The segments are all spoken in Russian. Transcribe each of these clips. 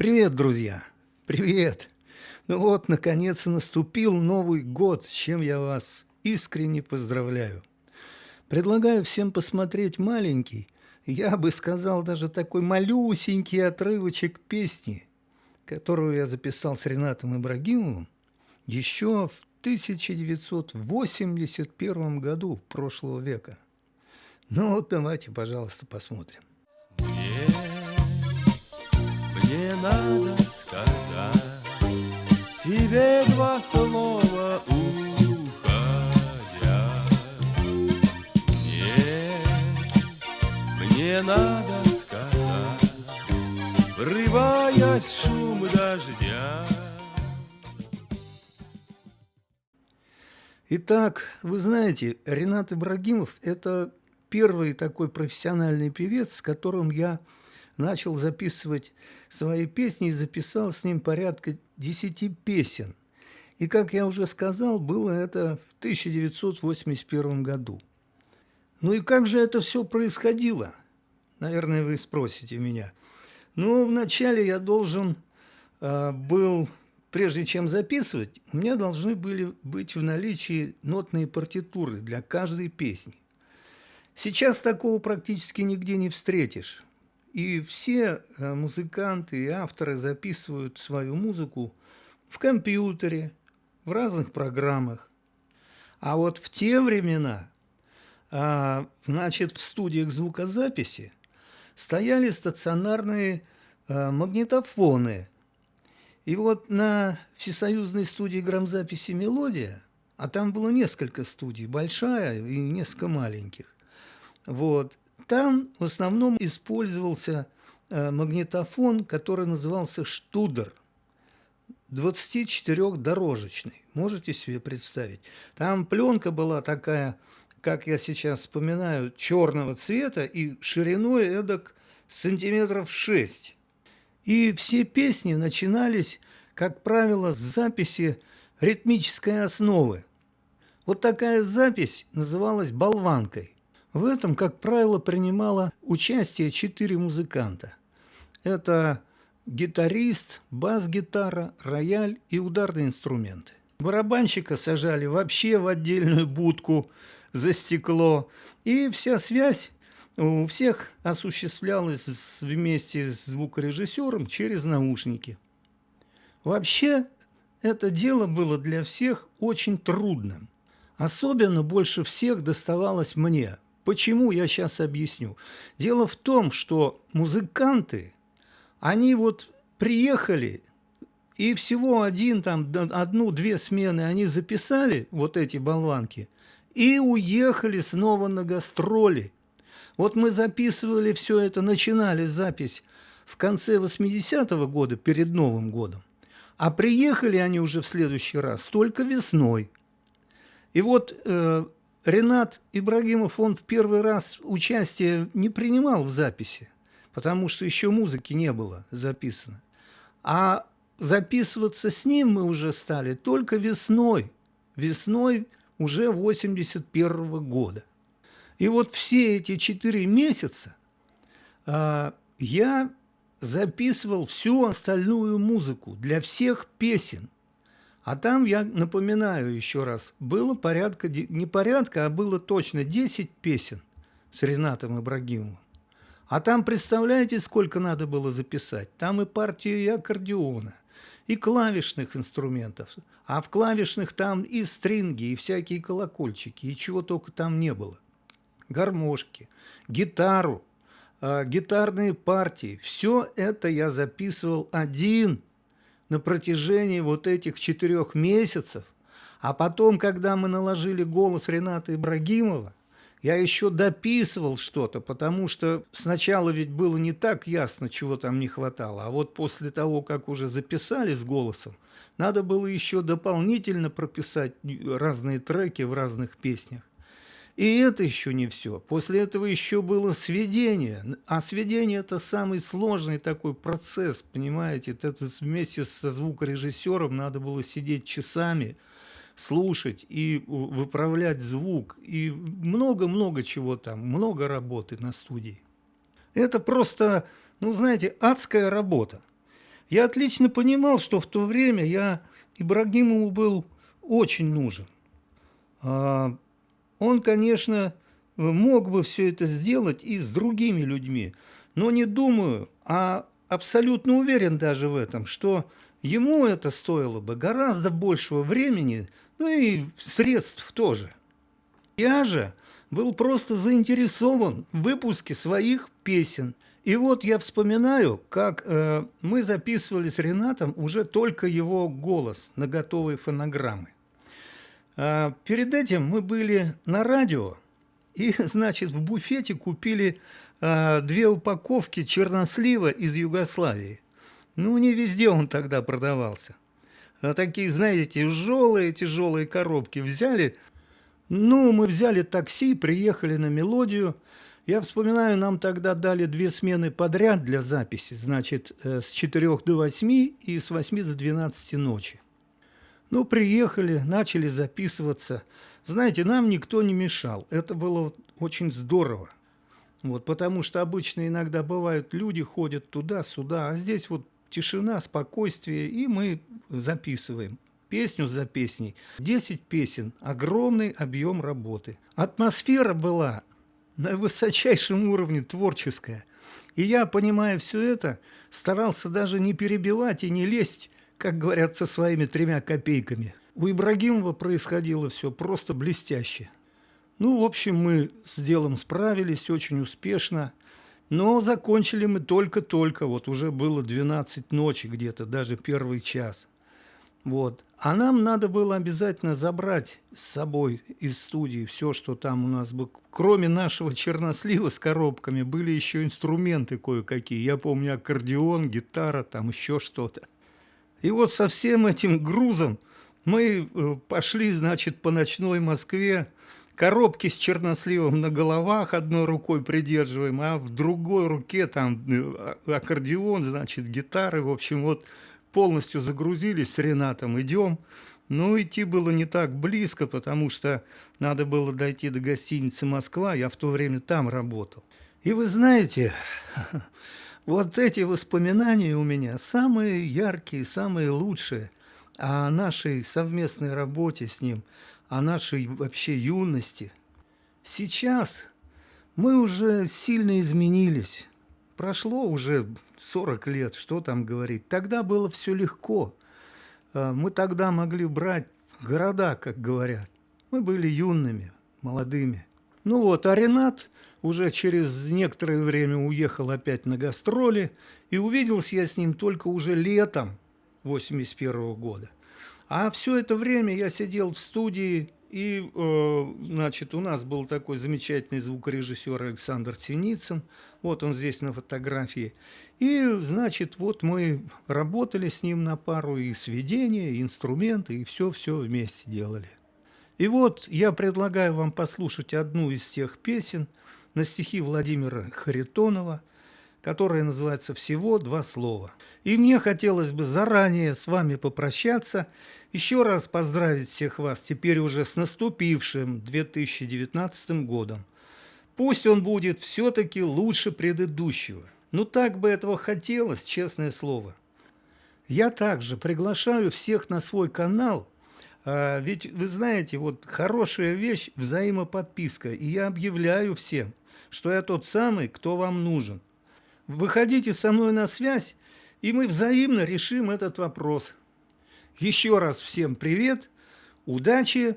Привет, друзья! Привет! Ну вот, наконец, наступил Новый год, с чем я вас искренне поздравляю. Предлагаю всем посмотреть маленький, я бы сказал, даже такой малюсенький отрывочек песни, которую я записал с Ренатом Ибрагимовым еще в 1981 году прошлого века. Ну вот давайте, пожалуйста, посмотрим. Мне надо сказать тебе два слова уходя. Мне, мне надо сказать, врываясь шум дождя. Итак, вы знаете, Ренат Ибрагимов – это первый такой профессиональный певец, с которым я начал записывать свои песни и записал с ним порядка 10 песен. И, как я уже сказал, было это в 1981 году. Ну и как же это все происходило? Наверное, вы спросите меня. Ну, вначале я должен э, был, прежде чем записывать, у меня должны были быть в наличии нотные партитуры для каждой песни. Сейчас такого практически нигде не встретишь. И все э, музыканты и авторы записывают свою музыку в компьютере, в разных программах. А вот в те времена, а, значит, в студиях звукозаписи стояли стационарные а, магнитофоны. И вот на всесоюзной студии грамзаписи «Мелодия», а там было несколько студий, большая и несколько маленьких, вот, там в основном использовался э, магнитофон, который назывался «Штудер», 24-дорожечный. Можете себе представить? Там пленка была такая, как я сейчас вспоминаю, черного цвета и шириной эдак сантиметров 6. И все песни начинались, как правило, с записи ритмической основы. Вот такая запись называлась «болванкой». В этом, как правило, принимало участие четыре музыканта. Это гитарист, бас-гитара, рояль и ударные инструменты. Барабанщика сажали вообще в отдельную будку за стекло, и вся связь у всех осуществлялась вместе с звукорежиссером через наушники. Вообще, это дело было для всех очень трудным. Особенно больше всех доставалось мне – Почему, я сейчас объясню. Дело в том, что музыканты, они вот приехали, и всего один, там, одну-две смены они записали, вот эти болванки, и уехали снова на гастроли. Вот мы записывали все это, начинали запись в конце 80-го года, перед Новым годом, а приехали они уже в следующий раз только весной. И вот э, Ренат Ибрагимов, он в первый раз участие не принимал в записи, потому что еще музыки не было записано. А записываться с ним мы уже стали только весной, весной уже 81 -го года. И вот все эти четыре месяца а, я записывал всю остальную музыку для всех песен – а там, я напоминаю еще раз, было порядка, не порядка, а было точно 10 песен с Ренатом Ибрагимовым. А там, представляете, сколько надо было записать? Там и партию и аккордеона, и клавишных инструментов. А в клавишных там и стринги, и всякие колокольчики, и чего только там не было. Гармошки, гитару, э, гитарные партии. Все это я записывал один на протяжении вот этих четырех месяцев, а потом, когда мы наложили голос Рената Ибрагимова, я еще дописывал что-то, потому что сначала ведь было не так ясно, чего там не хватало, а вот после того, как уже записали с голосом, надо было еще дополнительно прописать разные треки в разных песнях. И это еще не все. После этого еще было сведение. А сведение – это самый сложный такой процесс, понимаете? Это вместе со звукорежиссером надо было сидеть часами, слушать и выправлять звук. И много-много чего там, много работы на студии. Это просто, ну, знаете, адская работа. Я отлично понимал, что в то время я Ибрагимову был очень нужен. Он, конечно, мог бы все это сделать и с другими людьми, но не думаю, а абсолютно уверен даже в этом, что ему это стоило бы гораздо большего времени, ну и средств тоже. Я же был просто заинтересован в выпуске своих песен. И вот я вспоминаю, как э, мы записывали с Ренатом уже только его голос на готовые фонограммы. Э, перед этим мы были на радио, и, значит, в буфете купили э, две упаковки чернослива из Югославии. Ну, не везде он тогда продавался. А такие, знаете, тяжелые-тяжелые коробки взяли. Ну, мы взяли такси, приехали на мелодию. Я вспоминаю, нам тогда дали две смены подряд для записи. Значит, э, с 4 до 8 и с 8 до 12 ночи. Ну, приехали, начали записываться. Знаете, нам никто не мешал. Это было очень здорово. Вот, потому что обычно иногда бывают люди ходят туда-сюда, а здесь вот тишина, спокойствие, и мы записываем песню за песней. 10 песен, огромный объем работы. Атмосфера была на высочайшем уровне творческая. И я, понимая все это, старался даже не перебивать и не лезть, как говорят, со своими тремя копейками. У Ибрагимова происходило все просто блестяще. Ну, в общем, мы с делом справились очень успешно. Но закончили мы только-только, вот уже было 12 ночи где-то, даже первый час. Вот. А нам надо было обязательно забрать с собой из студии все, что там у нас было. Кроме нашего чернослива с коробками, были еще инструменты кое-какие. Я помню аккордеон, гитара, там еще что-то. И вот со всем этим грузом мы э, пошли, значит, по ночной Москве, коробки с черносливом на головах одной рукой придерживаем, а в другой руке там э, аккордеон, значит, гитары. В общем, вот полностью загрузились с Ренатом, идем. Ну, идти было не так близко, потому что надо было дойти до гостиницы «Москва», я в то время там работал. И вы знаете, вот эти воспоминания у меня самые яркие, самые лучшие о нашей совместной работе с ним – о нашей вообще юности. Сейчас мы уже сильно изменились. Прошло уже 40 лет, что там говорить. Тогда было все легко. А, мы тогда могли брать города, как говорят. Мы были юными, молодыми. Ну вот, а Ренат уже через некоторое время уехал опять на гастроли, и увиделся я с ним только уже летом 81 -го года. А все это время я сидел в студии, и, э, значит, у нас был такой замечательный звукорежиссер Александр Синицын. Вот он здесь на фотографии. И, значит, вот мы работали с ним на пару и сведения, и инструменты, и все-все вместе делали. И вот я предлагаю вам послушать одну из тех песен на стихи Владимира Харитонова – которая называется «Всего два слова». И мне хотелось бы заранее с вами попрощаться, еще раз поздравить всех вас теперь уже с наступившим 2019 годом. Пусть он будет все-таки лучше предыдущего. Ну так бы этого хотелось, честное слово. Я также приглашаю всех на свой канал, а, ведь вы знаете, вот хорошая вещь – взаимоподписка, и я объявляю всем, что я тот самый, кто вам нужен – Выходите со мной на связь, и мы взаимно решим этот вопрос. Еще раз всем привет, удачи,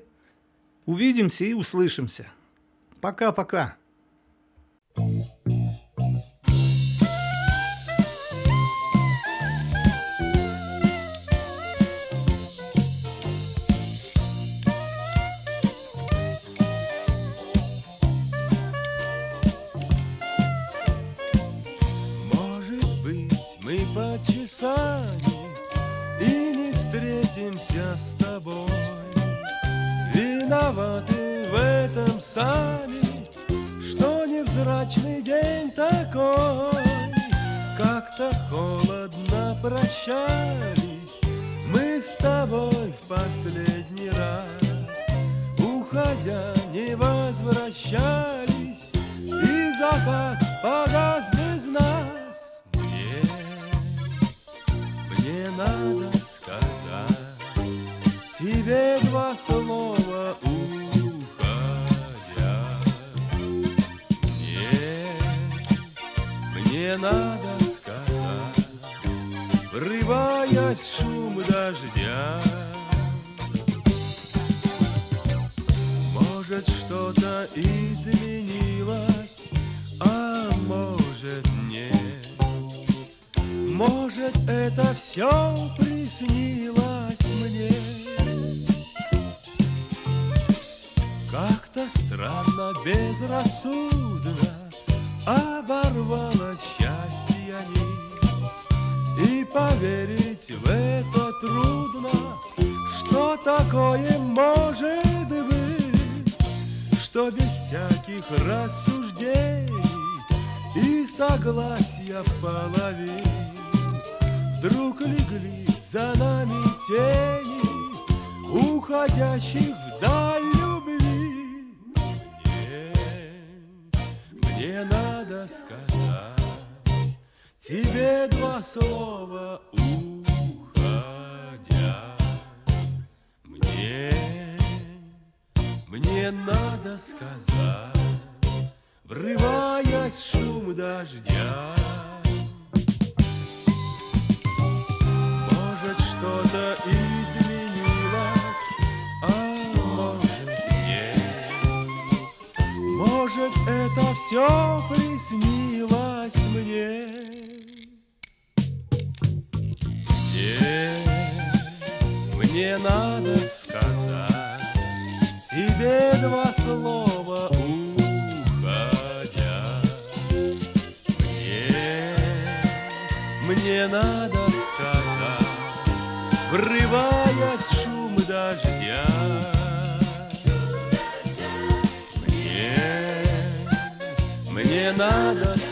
увидимся и услышимся. Пока-пока. Виноваты в этом сами, Что невзрачный день такой. Как-то холодно прощались Мы с тобой в последний раз, Уходя не возвращались, Тебе два слова уходя Мне, мне надо сказать Врываясь шум дождя. Может, что-то изменилось, а может, нет. Может, это все приснилось мне странно, безрассудно Оборвалось счастье нить И поверить в это трудно Что такое может быть Что без всяких рассуждений И согласия в половине Вдруг легли за нами тени Уходящих вдаль Слова уходя Мне, мне надо сказать Врываясь в шум дождя Может, что-то изменилось, а может, нет. Может, это все приснилось мне. Мне, надо сказать тебе два слова уходя. Мне, мне надо сказать, врываясь в шум дождя. Мне, мне надо